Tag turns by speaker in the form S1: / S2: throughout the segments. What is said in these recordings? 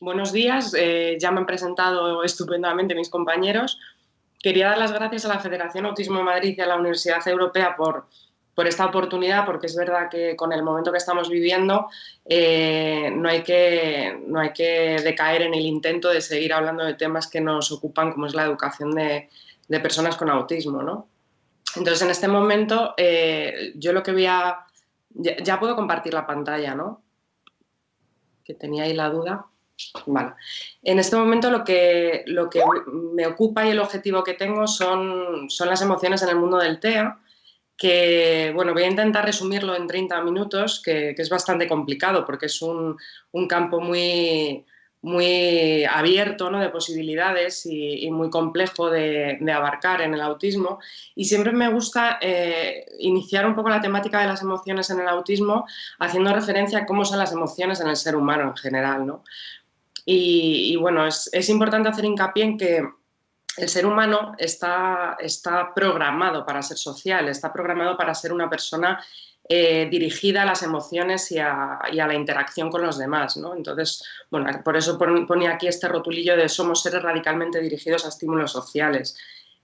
S1: buenos días. Eh, ya me han presentado estupendamente mis compañeros. Quería dar las gracias a la Federación Autismo de Madrid y a la Universidad Europea por, por esta oportunidad, porque es verdad que con el momento que estamos viviendo eh, no, hay que, no hay que decaer en el intento de seguir hablando de temas que nos ocupan, como es la educación de, personas con autismo. ¿no? Entonces, en este momento, eh, yo lo que voy a... Ya, puedo compartir la pantalla, ¿no? Que tenía ahí la duda. Vale. En este momento lo que, lo que me ocupa y el objetivo que tengo son, son las emociones en el mundo del TEA, que, bueno, voy a intentar resumirlo en 30 minutos, que, es bastante complicado porque es un, campo muy, muy abierto ¿no? de posibilidades y, muy complejo de, abarcar en el autismo. Y siempre me gusta eh, iniciar un poco la temática de las emociones en el autismo haciendo referencia a cómo son las emociones en el ser humano en general. ¿no? Y, bueno, es, es importante hacer hincapié en que el ser humano está, está programado para ser social, está programado para ser una persona eh, dirigida a las emociones y a, la interacción con los demás. ¿no? Entonces, bueno, por eso ponía aquí este rotulillo de somos seres radicalmente dirigidos a estímulos sociales.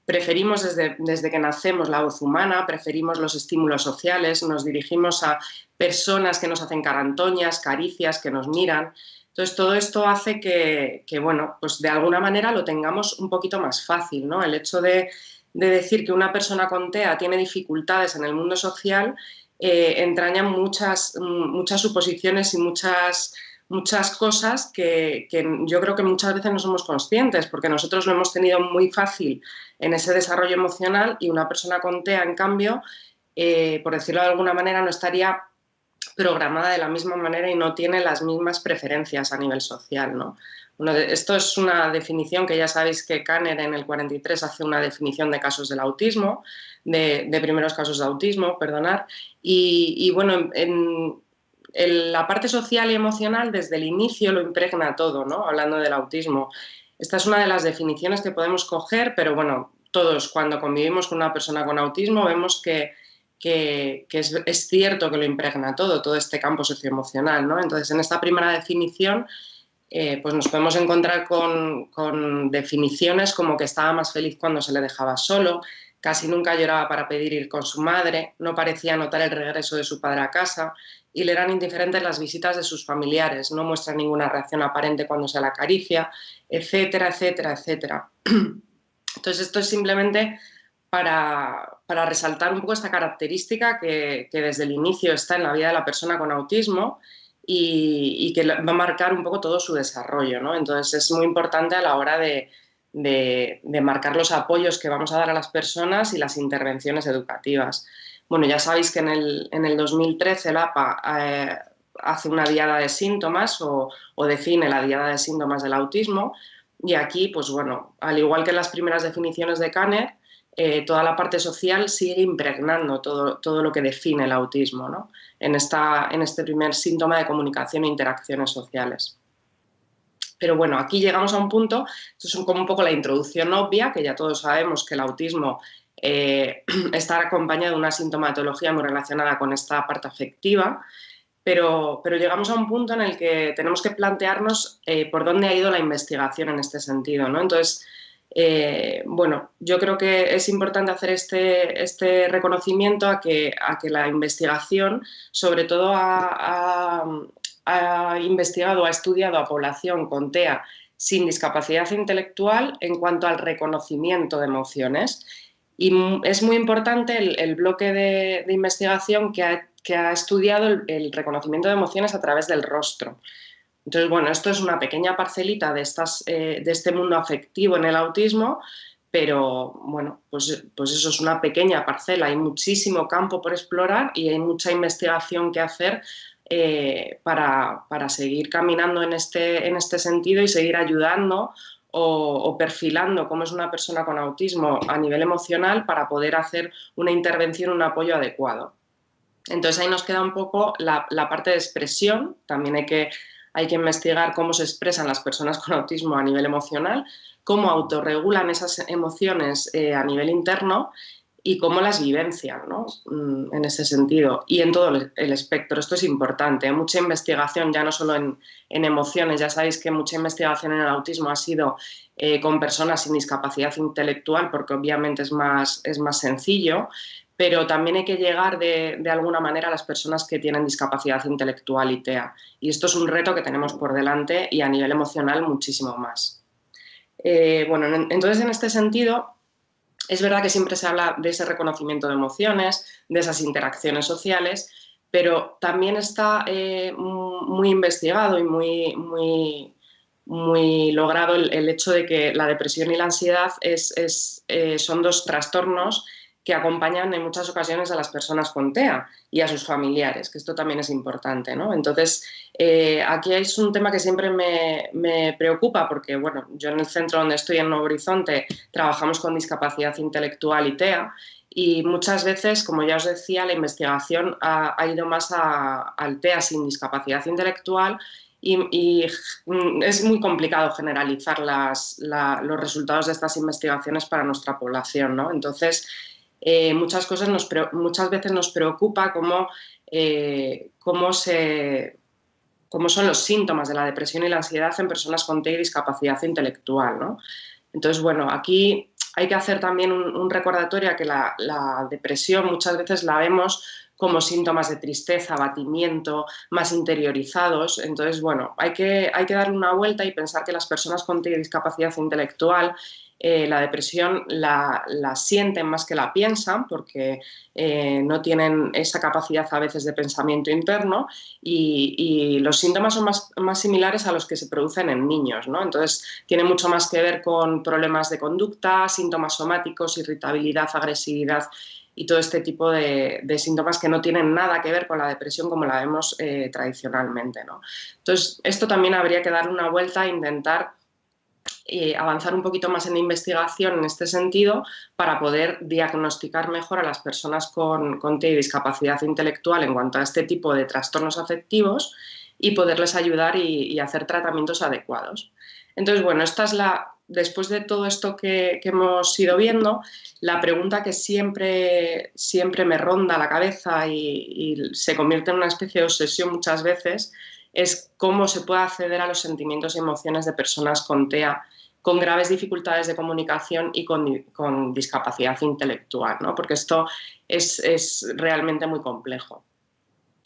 S1: Preferimos desde, desde que nacemos la voz humana, preferimos los estímulos sociales, nos dirigimos a personas que nos hacen carantoñas, caricias, que nos miran. Entonces, todo esto hace que, bueno, pues de alguna manera lo tengamos un poquito más fácil, ¿no? El hecho de, decir que una persona con TEA tiene dificultades en el mundo social eh, entraña muchas, muchas suposiciones y muchas, muchas cosas que, yo creo que muchas veces no somos conscientes, porque nosotros lo hemos tenido muy fácil en ese desarrollo emocional y una persona con TEA, en cambio, eh, por decirlo de alguna manera, no estaría programada de la misma manera y no tiene las mismas preferencias a nivel social. ¿no? esto es una definición que ya sabéis que Kanner en el 43 hace una definición de casos del autismo, de, primeros casos de autismo, perdonar, y, bueno, en, la parte social y emocional desde el inicio lo impregna todo, ¿no? hablando del autismo. Esta es una de las definiciones que podemos coger, pero bueno, todos cuando convivimos con una persona con autismo vemos que que, es, cierto que lo impregna todo, todo este campo socioemocional. ¿no? Entonces, en esta primera definición, eh, pues nos podemos encontrar con, definiciones como que estaba más feliz cuando se le dejaba solo, casi nunca lloraba para pedir ir con su madre, no parecía notar el regreso de su padre a casa y le eran indiferentes las visitas de sus familiares, no muestra ninguna reacción aparente cuando se la acaricia, etcétera, etcétera, etcétera. Entonces esto es simplemente para, resaltar un poco esta característica que, desde el inicio está en la vida de la persona con autismo y, que va a marcar un poco todo su desarrollo. ¿no? Entonces es muy importante a la hora de, marcar los apoyos que vamos a dar a las personas y las intervenciones educativas. Bueno, ya sabéis que en el, en el 2013 el APA eh, hace una diada de síntomas o, o, define la diada de síntomas del autismo y aquí, pues bueno, al igual que en las primeras definiciones de Kanner, eh, toda la parte social sigue impregnando todo, todo lo que define el autismo ¿no? en, esta, en este primer síntoma de comunicación e interacciones sociales. Pero bueno, aquí llegamos a un punto, esto es como un poco la introducción obvia, que ya todos sabemos que el autismo eh, está acompañado de una sintomatología muy relacionada con esta parte afectiva, pero, pero, llegamos a un punto en el que tenemos que plantearnos eh, por dónde ha ido la investigación en este sentido. ¿no? Entonces, eh, bueno, yo creo que es importante hacer este, este reconocimiento a que, a que, la investigación, sobre todo ha, investigado, ha estudiado a población con TEA sin discapacidad intelectual en cuanto al reconocimiento de emociones. Y es muy importante el, bloque de, investigación que ha, que ha estudiado el reconocimiento de emociones a través del rostro. Entonces, bueno, esto es una pequeña parcelita de, estas, eh, de este mundo afectivo en el autismo, pero bueno, pues, pues eso es una pequeña parcela, hay muchísimo campo por explorar y hay mucha investigación que hacer eh, para, seguir caminando en este, en este sentido y seguir ayudando o, perfilando cómo es una persona con autismo a nivel emocional para poder hacer una intervención, un apoyo adecuado. Entonces ahí nos queda un poco la parte de expresión, también hay que hay que investigar cómo se expresan las personas con autismo a nivel emocional, cómo autorregulan esas emociones eh, a nivel interno y cómo las vivencian ¿no? Mm, en ese sentido y en todo el espectro. Esto es importante. Hay mucha investigación, ya no solo en, emociones, ya sabéis que mucha investigación en el autismo ha sido eh, con personas sin discapacidad intelectual porque obviamente es más, es más sencillo, pero también hay que llegar de, alguna manera a las personas que tienen discapacidad intelectual y TEA. Y esto es un reto que tenemos por delante y a nivel emocional muchísimo más. Eh, bueno, entonces en este sentido es verdad que siempre se habla de ese reconocimiento de emociones, de esas interacciones sociales, pero también está eh, muy investigado y muy, muy, muy logrado el, hecho de que la depresión y la ansiedad es, eh, son dos trastornos que acompañan en muchas ocasiones a las personas con TEA y a sus familiares, que esto también es importante. ¿no? Entonces, eh, aquí es un tema que siempre me, preocupa porque, bueno, yo en el centro donde estoy, en Nuevo Horizonte, trabajamos con discapacidad intelectual y TEA y muchas veces, como ya os decía, la investigación ha, ido más al TEA sin discapacidad intelectual y, es muy complicado generalizar los resultados de estas investigaciones para nuestra población. ¿no? Entonces, eh, muchas, cosas muchas veces nos preocupa cómo, eh, cómo, se, cómo son los síntomas de la depresión y la ansiedad en personas con y discapacidad intelectual. ¿no? Entonces, bueno, aquí hay que hacer también un, recordatorio a que la, la, depresión muchas veces la vemos como síntomas de tristeza, abatimiento, más interiorizados. Entonces, bueno, hay que, hay que darle una vuelta y pensar que las personas con discapacidad intelectual eh, la depresión la, sienten más que la piensan porque eh, no tienen esa capacidad a veces de pensamiento interno y, los síntomas son más, más, similares a los que se producen en niños. ¿no? Entonces, tiene mucho más que ver con problemas de conducta, síntomas somáticos, irritabilidad, agresividad y todo este tipo de, síntomas que no tienen nada que ver con la depresión como la vemos eh, tradicionalmente. ¿no? Entonces, esto también habría que darle una vuelta e intentar eh, avanzar un poquito más en investigación en este sentido para poder diagnosticar mejor a las personas con, con discapacidad intelectual en cuanto a este tipo de trastornos afectivos y poderles ayudar y, hacer tratamientos adecuados. Entonces, bueno, esta es la, después de todo esto que, hemos ido viendo, la pregunta que siempre, siempre me ronda la cabeza y, se convierte en una especie de obsesión muchas veces es cómo se puede acceder a los sentimientos y emociones de personas con TEA con graves dificultades de comunicación y con, discapacidad intelectual, ¿no? porque esto es, realmente muy complejo.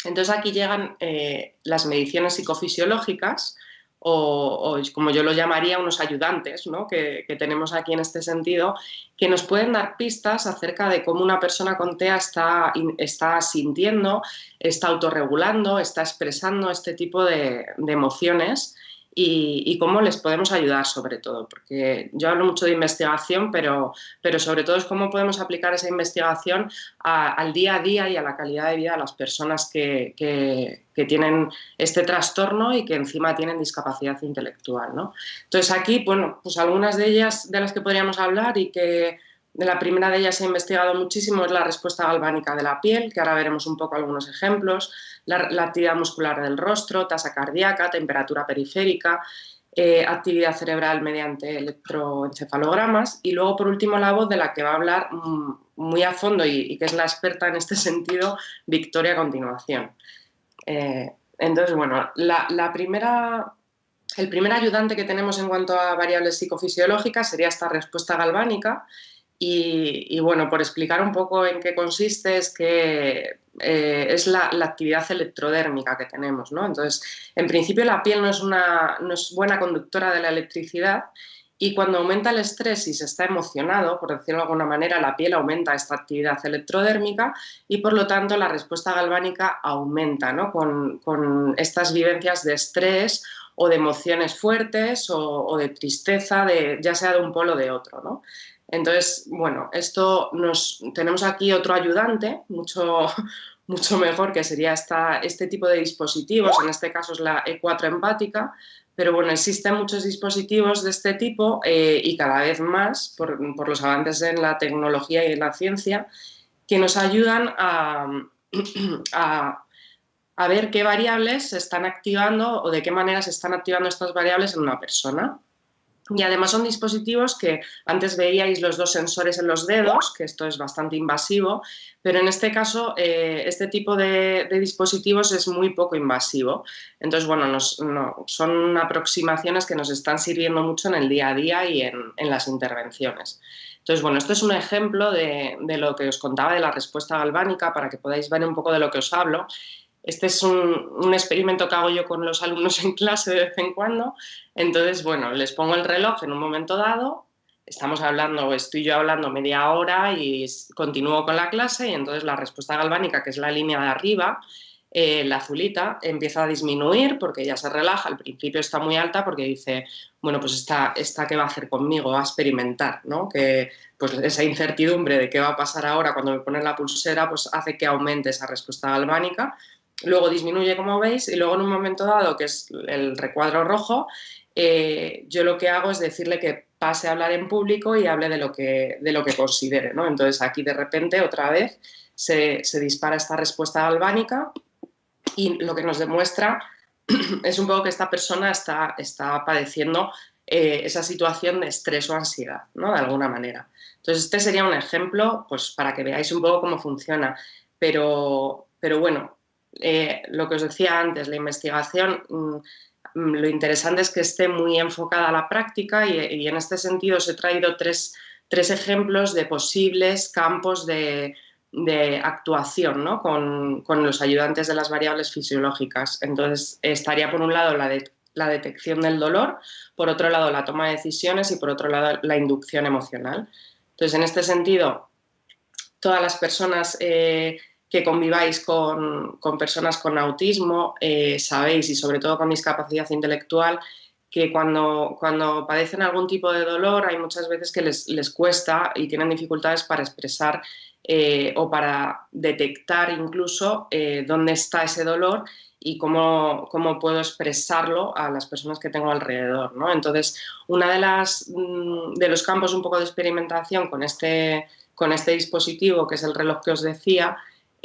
S1: Entonces aquí llegan eh, las mediciones psicofisiológicas, o, como yo lo llamaría, unos ayudantes ¿no? que, tenemos aquí en este sentido, que nos pueden dar pistas acerca de cómo una persona con TEA está, está sintiendo, está autorregulando, está expresando este tipo de emociones y, cómo les podemos ayudar sobre todo, porque yo hablo mucho de investigación, pero, pero sobre todo es cómo podemos aplicar esa investigación al día a día y a la calidad de vida de las personas que, que, tienen este trastorno y que encima tienen discapacidad intelectual. ¿no? Entonces aquí, bueno, pues algunas de ellas de las que podríamos hablar y que la primera de ellas he investigado muchísimo es la respuesta galvánica de la piel, que ahora veremos un poco algunos ejemplos, la, actividad muscular del rostro, tasa cardíaca, temperatura periférica, eh, actividad cerebral mediante electroencefalogramas y luego por último la voz de la que va a hablar mm, muy a fondo y, que es la experta en este sentido, Victoria a continuación. Eh, entonces, bueno, la primera el primer ayudante que tenemos en cuanto a variables psicofisiológicas sería esta respuesta galvánica y, bueno, por explicar un poco en qué consiste, es que eh, es la, actividad electrodérmica que tenemos. ¿no? Entonces, en principio la piel no es, una, no es buena conductora de la electricidad y cuando aumenta el estrés y se está emocionado, por decirlo de alguna manera, la piel aumenta esta actividad electrodérmica y por lo tanto la respuesta galvánica aumenta ¿no? con, con estas vivencias de estrés o de emociones fuertes o, de tristeza, de, ya sea de un polo o de otro. ¿no? Entonces, bueno, esto nos tenemos aquí otro ayudante, mucho, mucho mejor, que sería esta, este tipo de dispositivos, en este caso es la E4 empática, pero bueno, existen muchos dispositivos de este tipo eh, y cada vez más, por, los avances en la tecnología y en la ciencia, que nos ayudan a, a, a ver qué variables se están activando o de qué manera se están activando estas variables en una persona. Y además son dispositivos que antes veíais los dos sensores en los dedos, que esto es bastante invasivo, pero en este caso eh, este tipo de, dispositivos es muy poco invasivo. Entonces, bueno, son aproximaciones que nos están sirviendo mucho en el día a día y en, las intervenciones. Entonces, bueno, esto es un ejemplo de, de lo que os contaba de la respuesta galvánica para que podáis ver un poco de lo que os hablo este es un, experimento que hago yo con los alumnos en clase de vez en cuando. Entonces, bueno, les pongo el reloj en un momento dado, estamos hablando, estoy yo hablando media hora y continúo con la clase y entonces la respuesta galvánica, que es la línea de arriba, eh, la azulita, empieza a disminuir porque ya se relaja, al principio está muy alta porque dice, bueno, pues esta, esta qué va a hacer conmigo, va a experimentar, ¿no? Que pues esa incertidumbre de qué va a pasar ahora cuando me ponen la pulsera, pues hace que aumente esa respuesta galvánica luego disminuye como veis y luego en un momento dado, que es el recuadro rojo, eh, yo lo que hago es decirle que pase a hablar en público y hable de lo que, de lo que considere. ¿no? Entonces aquí de repente otra vez se, dispara esta respuesta galvánica y lo que nos demuestra es un poco que esta persona está, está padeciendo eh, esa situación de estrés o ansiedad, ¿no? de alguna manera. Entonces este sería un ejemplo pues, para que veáis un poco cómo funciona. Pero, pero bueno, eh, lo que os decía antes, la investigación, mm, mm, lo interesante es que esté muy enfocada a la práctica y, en este sentido os he traído tres, ejemplos de posibles campos de, actuación con, los ayudantes de las variables fisiológicas. Entonces, estaría por un lado la, la detección del dolor, por otro lado la toma de decisiones y por otro lado la inducción emocional. Entonces, en este sentido, todas las personas eh, que conviváis con, personas con autismo, eh, sabéis, y sobre todo con discapacidad intelectual, que cuando, cuando padecen algún tipo de dolor hay muchas veces que les, cuesta y tienen dificultades para expresar eh, o para detectar incluso eh, dónde está ese dolor y cómo, cómo, puedo expresarlo a las personas que tengo alrededor. ¿no? Entonces, uno de, mm, de los campos un poco de experimentación con este, con este dispositivo, que es el reloj que os decía,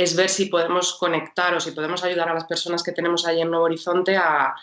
S1: es ver si podemos conectar o si podemos ayudar a las personas que tenemos ahí en Nuevo Horizonte a,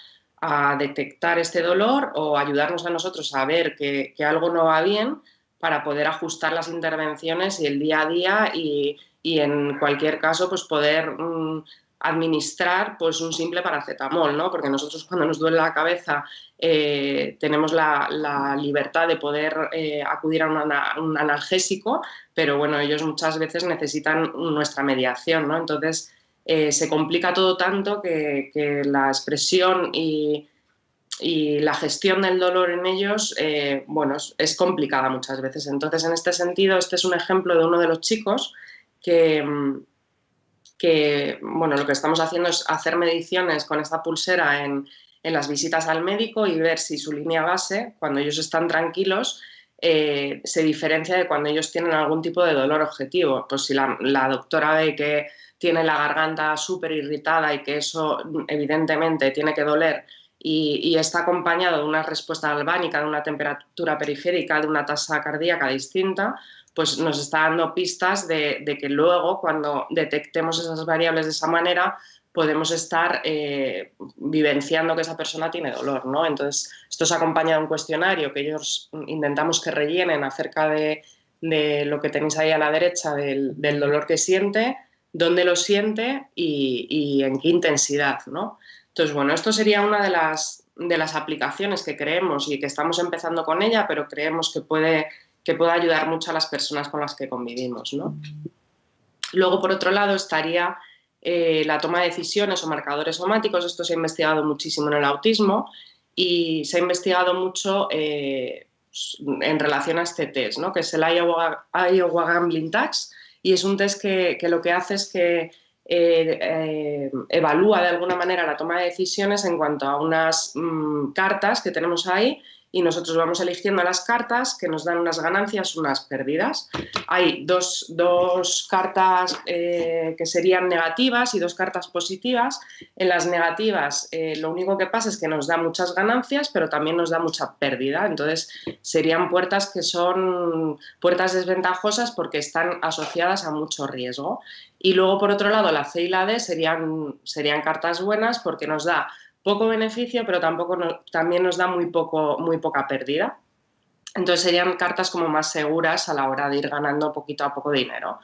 S1: detectar este dolor o ayudarnos a nosotros a ver que, algo no va bien para poder ajustar las intervenciones y el día a día y, en cualquier caso pues poder mm, administrar pues un simple paracetamol, ¿no? Porque nosotros cuando nos duele la cabeza eh, tenemos la, libertad de poder eh, acudir a un analgésico, pero bueno, ellos muchas veces necesitan nuestra mediación, ¿no? Entonces eh, se complica todo tanto que, la expresión y, la gestión del dolor en ellos, bueno, es, es, complicada muchas veces. Entonces, en este sentido, este es un ejemplo de uno de los chicos que mm, que bueno, lo que estamos haciendo es hacer mediciones con esta pulsera en, las visitas al médico y ver si su línea base, cuando ellos están tranquilos, eh, se diferencia de cuando ellos tienen algún tipo de dolor objetivo. Pues si la, doctora ve que tiene la garganta súper irritada y que eso evidentemente tiene que doler y, y, está acompañado de una respuesta albánica, de una temperatura periférica, de una tasa cardíaca distinta, pues nos está dando pistas de, que luego cuando detectemos esas variables de esa manera podemos estar eh, vivenciando que esa persona tiene dolor, ¿no? Entonces, esto es acompañado de un cuestionario que ellos intentamos que rellenen acerca de, lo que tenéis ahí a la derecha, del, dolor que siente, dónde lo siente y, en qué intensidad, ¿no? Entonces, bueno, esto sería una de las, de las aplicaciones que creemos y que estamos empezando con ella, pero creemos que puede que pueda ayudar mucho a las personas con las que convivimos. Luego, por otro lado, estaría eh, la toma de decisiones o marcadores somáticos. Esto se ha investigado muchísimo en el autismo y se ha investigado mucho eh, en relación a este test, ¿no? que es el Iowa, Gambling Tax, y es un test que, lo que hace es que eh, evalúa de alguna manera la toma de decisiones en cuanto a unas mm, cartas que tenemos ahí y nosotros vamos eligiendo las cartas que nos dan unas ganancias, unas pérdidas. Hay dos, dos cartas eh, que serían negativas y dos cartas positivas. En las negativas eh, lo único que pasa es que nos da muchas ganancias, pero también nos da mucha pérdida. Entonces serían puertas que son puertas desventajosas porque están asociadas a mucho riesgo. Y luego, por otro lado, la C y la D serían, serían cartas buenas porque nos da poco beneficio, pero tampoco también nos da muy, poco, muy poca pérdida. Entonces serían cartas como más seguras a la hora de ir ganando poquito a poco dinero.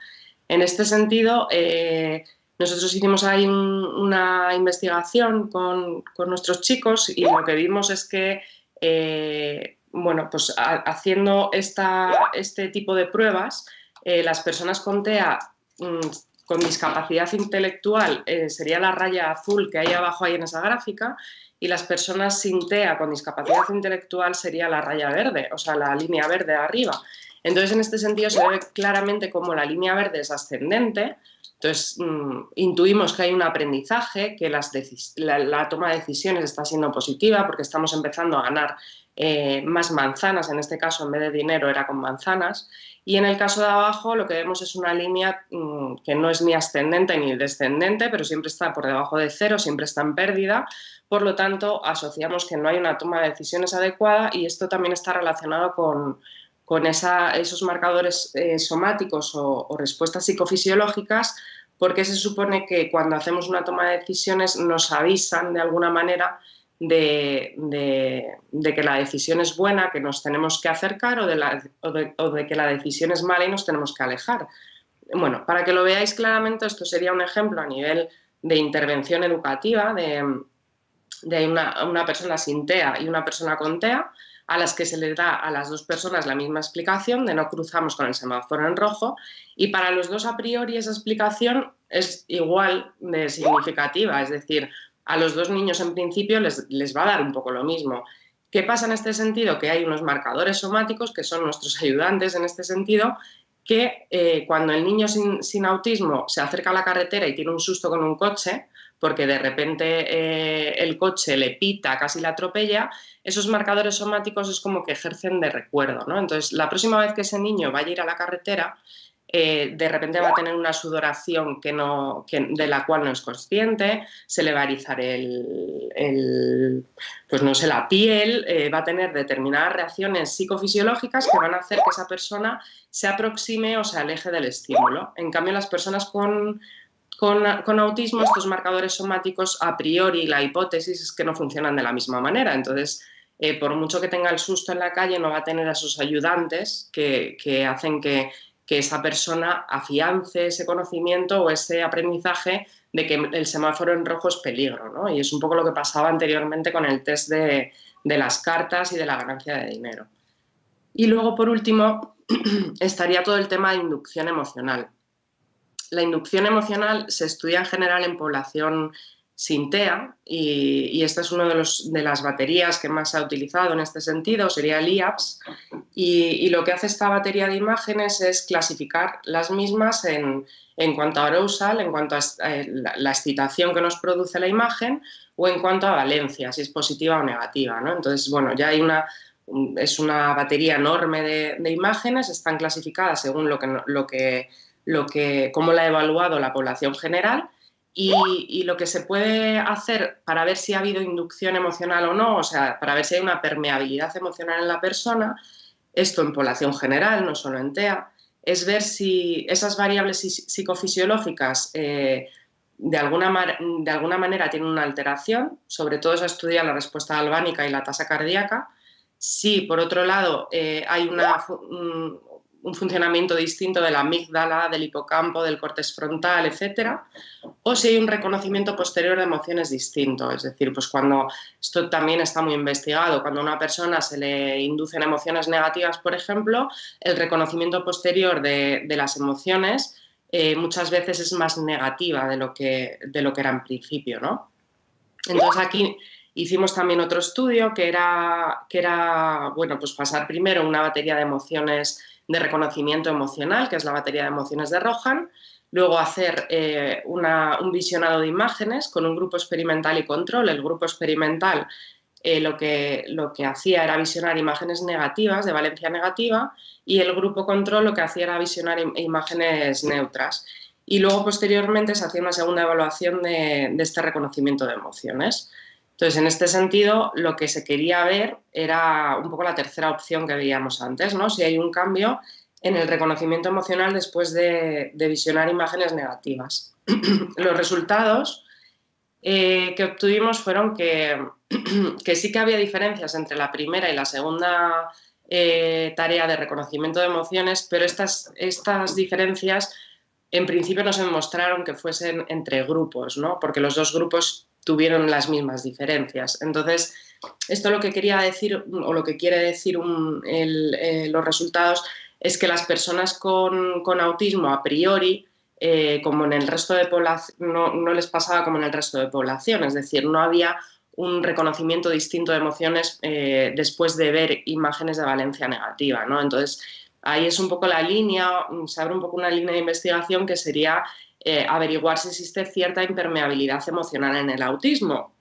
S1: En este sentido, eh, nosotros hicimos ahí una investigación con, nuestros chicos y lo que vimos es que, eh, bueno, pues haciendo esta, este tipo de pruebas, eh, las personas con TEA mm, con discapacidad intelectual sería la raya azul que hay abajo ahí en esa gráfica y las personas sin TEA con discapacidad intelectual sería la raya verde, o sea, la línea verde arriba. Entonces, en este sentido se ve claramente cómo la línea verde es ascendente, entonces mm, intuimos que hay un aprendizaje, que la, toma de decisiones está siendo positiva porque estamos empezando a ganar eh, más manzanas, en este caso en vez de dinero era con manzanas, y en el caso de abajo lo que vemos es una línea mm, que no es ni ascendente ni descendente, pero siempre está por debajo de cero, siempre está en pérdida, por lo tanto asociamos que no hay una toma de decisiones adecuada y esto también está relacionado con, esos marcadores eh, somáticos o, respuestas psicofisiológicas porque se supone que cuando hacemos una toma de decisiones nos avisan de alguna manera de, que la decisión es buena, que nos tenemos que acercar o de, que la decisión es mala y nos tenemos que alejar. Bueno, para que lo veáis claramente, esto sería un ejemplo a nivel de intervención educativa de, una, una, persona sin TEA y una persona con TEA, a las que se le da a las dos personas la misma explicación de no cruzamos con el semáforo en rojo y para los dos a priori esa explicación es igual de significativa, es decir, a los dos niños en principio les, les, va a dar un poco lo mismo. ¿Qué pasa en este sentido? Que hay unos marcadores somáticos que son nuestros ayudantes en este sentido que eh, cuando el niño sin, autismo se acerca a la carretera y tiene un susto con un coche, porque de repente eh, el coche le pita, casi la atropella, esos marcadores somáticos es como que ejercen de recuerdo. ¿no? Entonces, la próxima vez que ese niño vaya a ir a la carretera, eh, de repente va a tener una sudoración que no, de la cual no es consciente, se le va a erizar el, pues no sé, la piel, eh, va a tener determinadas reacciones psicofisiológicas que van a hacer que esa persona se aproxime o se aleje del estímulo. En cambio, las personas con, con, autismo, estos marcadores somáticos, a priori, la hipótesis es que no funcionan de la misma manera. Entonces, eh, por mucho que tenga el susto en la calle, no va a tener a sus ayudantes que hacen que que esa persona afiance ese conocimiento o ese aprendizaje de que el semáforo en rojo es peligro. ¿no? Y es un poco lo que pasaba anteriormente con el test de, las cartas y de la ganancia de dinero. Y luego, por último, estaría todo el tema de inducción emocional. La inducción emocional se estudia en general en población sin TEA y, esta es una de, de, las baterías que más se ha utilizado en este sentido, sería el IAPS y, lo que hace esta batería de imágenes es clasificar las mismas en, cuanto a arousal, en cuanto a eh, la, excitación que nos produce la imagen o en cuanto a valencia, si es positiva o negativa. Entonces, bueno, ya hay una, es una batería enorme de, imágenes, están clasificadas según lo que, lo que, lo que, cómo la ha evaluado la población general y, lo que se puede hacer para ver si ha habido inducción emocional o no, o sea, para ver si hay una permeabilidad emocional en la persona, esto en población general, no solo en TEA, es ver si esas variables psicofisiológicas eh, de, alguna de alguna manera tienen una alteración, sobre todo se estudia la respuesta albánica y la tasa cardíaca, si por otro lado eh, hay una, un funcionamiento distinto de la amígdala, del hipocampo, del córtex frontal, etcétera, o si hay un reconocimiento posterior de emociones distinto, es decir, pues cuando esto también está muy investigado, cuando a una persona se le inducen emociones negativas, por ejemplo, el reconocimiento posterior de, las emociones eh, muchas veces es más negativa de lo que, de lo que era en principio, ¿no? Entonces aquí hicimos también otro estudio que era, que era bueno, pues pasar primero una batería de emociones de reconocimiento emocional, que es la batería de emociones de Rohan, luego hacer eh, un visionado de imágenes con un grupo experimental y control. El grupo experimental eh, lo, que, lo que hacía era visionar imágenes negativas, de valencia negativa, y el grupo control lo que hacía era visionar imágenes neutras. Y luego, posteriormente, se hacía una segunda evaluación de este reconocimiento de emociones. Entonces, en este sentido, lo que se quería ver era un poco la tercera opción que veíamos antes, ¿no? Si hay un cambio en el reconocimiento emocional después de, visionar imágenes negativas. Los resultados eh, que obtuvimos fueron que, sí que había diferencias entre la primera y la segunda eh, tarea de reconocimiento de emociones, pero estas, estas diferencias en principio no se demostraron que fuesen entre grupos, ¿no? porque los dos grupos tuvieron las mismas diferencias. Entonces, esto lo que quería decir, o lo que quiere decir eh, los resultados, es que las personas con, autismo a priori, eh, como en el resto de población, no, les pasaba como en el resto de población, es decir, no había un reconocimiento distinto de emociones eh, después de ver imágenes de valencia negativa. ¿no? Entonces, ahí es un poco la línea, se abre un poco una línea de investigación que sería eh, averiguar si existe cierta impermeabilidad emocional en el autismo.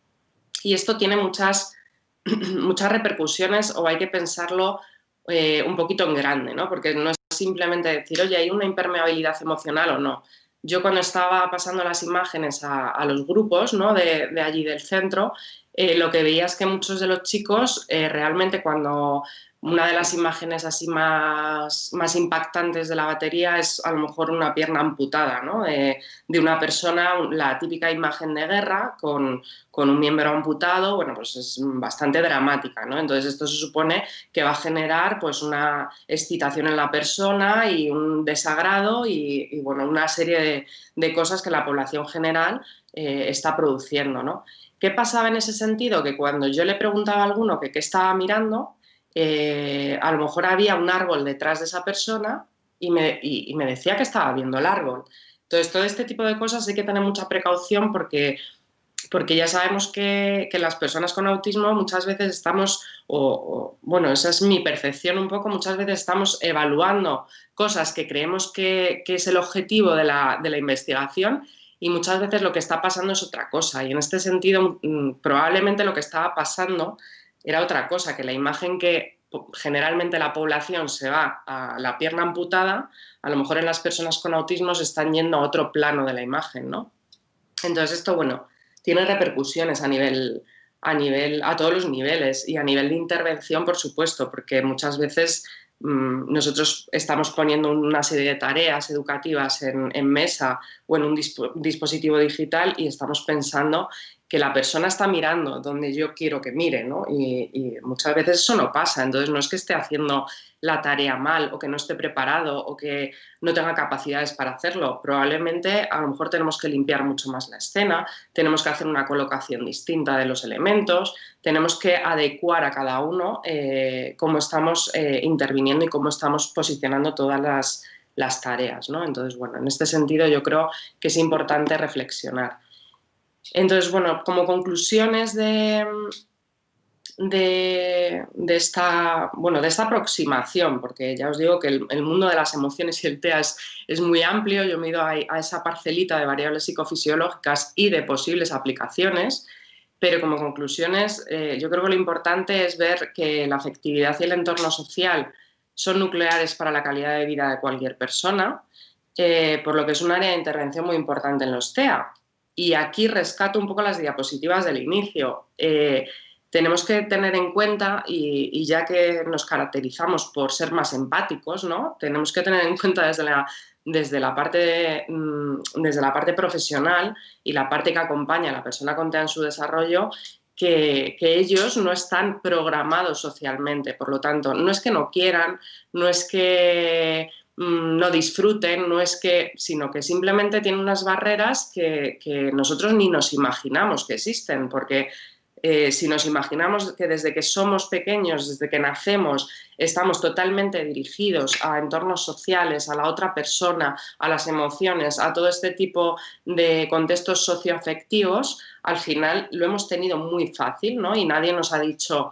S1: Y esto tiene muchas, muchas repercusiones o hay que pensarlo eh, un poquito en grande, ¿no? porque no es simplemente decir, oye, hay una impermeabilidad emocional o no. Yo cuando estaba pasando las imágenes a, los grupos ¿no? de, allí del centro, eh, lo que veía es que muchos de los chicos realmente cuando una de las imágenes así más, más impactantes de la batería es a lo mejor una pierna amputada ¿no? de, una persona, la típica imagen de guerra con, con, un miembro amputado, bueno, pues es bastante dramática. ¿no? Entonces esto se supone que va a generar pues una excitación en la persona y un desagrado y, bueno, una serie de, de, cosas que la población general eh, está produciendo. ¿no? ¿Qué pasaba en ese sentido? Que cuando yo le preguntaba a alguno que qué estaba mirando, eh, a lo mejor había un árbol detrás de esa persona y me, decía que estaba viendo el árbol. Entonces, todo este tipo de cosas hay que tener mucha precaución porque, porque ya sabemos que, las personas con autismo muchas veces estamos, o, bueno, esa es mi percepción un poco, muchas veces estamos evaluando cosas que creemos que, es el objetivo de la, investigación y muchas veces lo que está pasando es otra cosa. Y en este sentido, mm, probablemente lo que estaba pasando era otra cosa, que la imagen que generalmente la población se va a la pierna amputada, a lo mejor en las personas con autismo se están yendo a otro plano de la imagen, ¿no? Entonces esto, bueno, tiene repercusiones a nivel, a nivel, a todos los niveles y a nivel de intervención, por supuesto, porque muchas veces mm, nosotros estamos poniendo una serie de tareas educativas en, mesa o en un dispositivo digital y estamos pensando que la persona está mirando donde yo quiero que mire, ¿no? Y, muchas veces eso no pasa, entonces no es que esté haciendo la tarea mal o que no esté preparado o que no tenga capacidades para hacerlo. Probablemente a lo mejor tenemos que limpiar mucho más la escena, tenemos que hacer una colocación distinta de los elementos, tenemos que adecuar a cada uno eh, cómo estamos eh, interviniendo y cómo estamos posicionando todas las, las tareas, ¿no? Entonces, bueno, en este sentido yo creo que es importante reflexionar. Entonces, bueno, como conclusiones de, de, esta, bueno, de esta aproximación, porque ya os digo que el, mundo de las emociones y el TEA es, muy amplio, yo me ido a, esa parcelita de variables psicofisiológicas y de posibles aplicaciones, pero como conclusiones eh, yo creo que lo importante es ver que la afectividad y el entorno social son nucleares para la calidad de vida de cualquier persona, eh, por lo que es un área de intervención muy importante en los TEA. Y aquí rescato un poco las diapositivas del inicio. Eh, tenemos que tener en cuenta, y, ya que nos caracterizamos por ser más empáticos, ¿no? tenemos que tener en cuenta desde la, desde la, parte, mm, desde la parte profesional y la parte que acompaña a la persona con TEA en su desarrollo, que, que, ellos no están programados socialmente. Por lo tanto, no es que no quieran, no es que Mm, no disfruten, no es que, sino que simplemente tienen unas barreras que, nosotros ni nos imaginamos que existen, porque eh, si nos imaginamos que desde que somos pequeños, desde que nacemos, estamos totalmente dirigidos a entornos sociales, a la otra persona, a las emociones, a todo este tipo de contextos socioafectivos, al final lo hemos tenido muy fácil, ¿no? Y nadie nos ha dicho,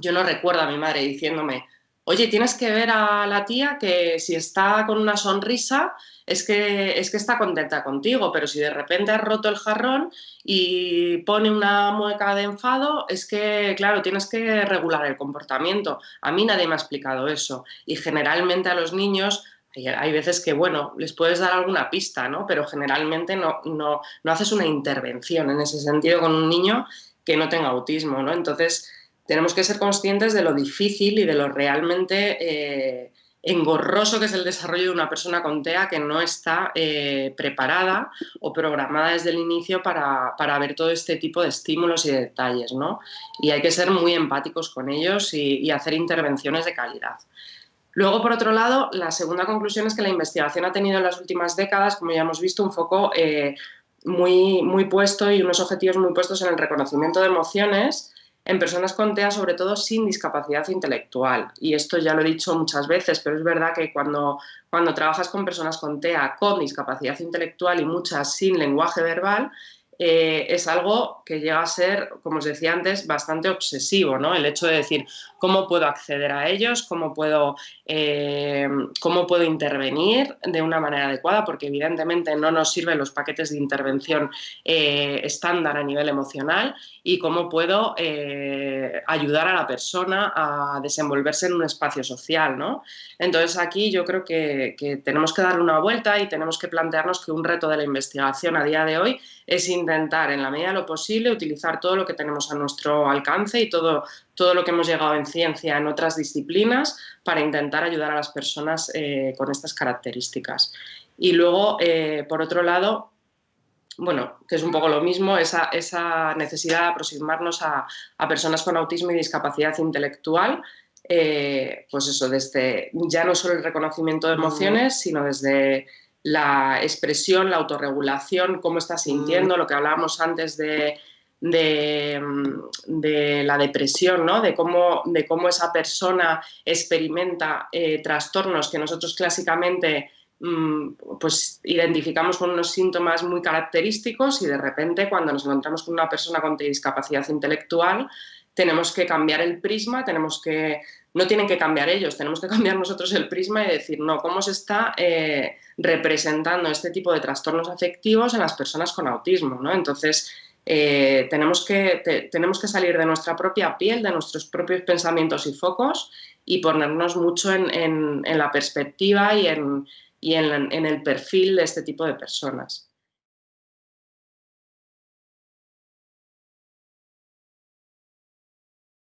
S1: yo no recuerdo a mi madre diciéndome, oye, tienes que ver a la tía que si está con una sonrisa es que, es que está contenta contigo, pero si de repente has roto el jarrón y pone una mueca de enfado, es que, claro, tienes que regular el comportamiento. A mí nadie me ha explicado eso y generalmente a los niños hay veces que, bueno, les puedes dar alguna pista, ¿no? Pero generalmente no, no, no haces una intervención en ese sentido con un niño que no tenga autismo, ¿no? Entonces, tenemos que ser conscientes de lo difícil y de lo realmente eh, engorroso que es el desarrollo de una persona con TEA que no está eh, preparada o programada desde el inicio para, ver todo este tipo de estímulos y detalles, ¿no? Y hay que ser muy empáticos con ellos y, hacer intervenciones de calidad. Luego, por otro lado, la segunda conclusión es que la investigación ha tenido en las últimas décadas, como ya hemos visto, un foco eh, muy, muy puesto y unos objetivos muy puestos en el reconocimiento de emociones en personas con TEA, sobre todo sin discapacidad intelectual. Y esto ya lo he dicho muchas veces, pero es verdad que cuando, cuando trabajas con personas con TEA con discapacidad intelectual y muchas sin lenguaje verbal, eh, es algo que llega a ser, como os decía antes, bastante obsesivo, ¿no? El hecho de decir cómo puedo acceder a ellos, cómo puedo, eh, cómo puedo intervenir de una manera adecuada, porque evidentemente no nos sirven los paquetes de intervención eh, estándar a nivel emocional y cómo puedo ayudar a la persona a desenvolverse en un espacio social, ¿no? Entonces aquí yo creo que, que tenemos que darle una vuelta y tenemos que plantearnos que un reto de la investigación a día de hoy es intentar, en la medida de lo posible, utilizar todo lo que tenemos a nuestro alcance y todo, todo lo que hemos llegado en ciencia en otras disciplinas para intentar ayudar a las personas eh, con estas características. Y luego, eh, por otro lado, bueno, que es un poco lo mismo, esa, esa necesidad de aproximarnos a, personas con autismo y discapacidad intelectual, eh, pues eso, desde ya no solo el reconocimiento de emociones, sino desde la expresión, la autorregulación, cómo estás sintiendo, mm. lo que hablábamos antes de, de, la depresión, ¿no? de, cómo, de cómo esa persona experimenta eh, trastornos que nosotros clásicamente mm, pues identificamos con unos síntomas muy característicos y de repente cuando nos encontramos con una persona con discapacidad intelectual tenemos que cambiar el prisma, tenemos que no tienen que cambiar ellos, tenemos que cambiar nosotros el prisma y decir, no, ¿cómo se está eh, representando este tipo de trastornos afectivos en las personas con autismo? ¿no? Entonces, eh, tenemos, que, tenemos que salir de nuestra propia piel, de nuestros propios pensamientos y focos y ponernos mucho en, la perspectiva y, en, y en el perfil de este tipo de personas.